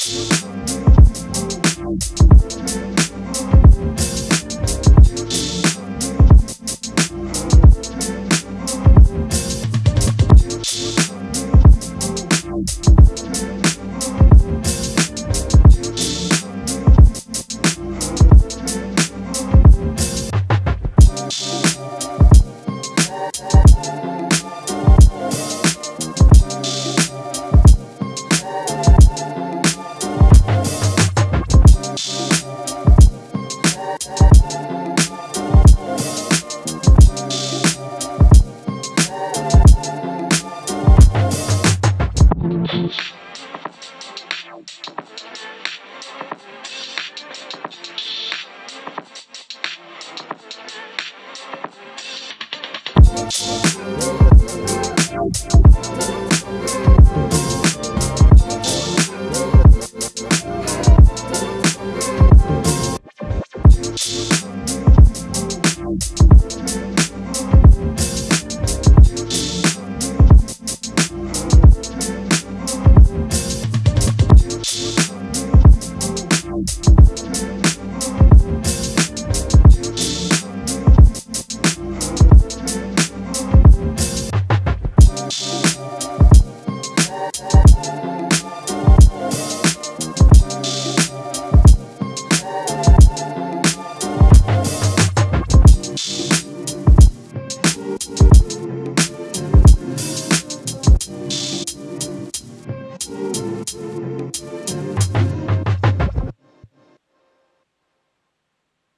Thank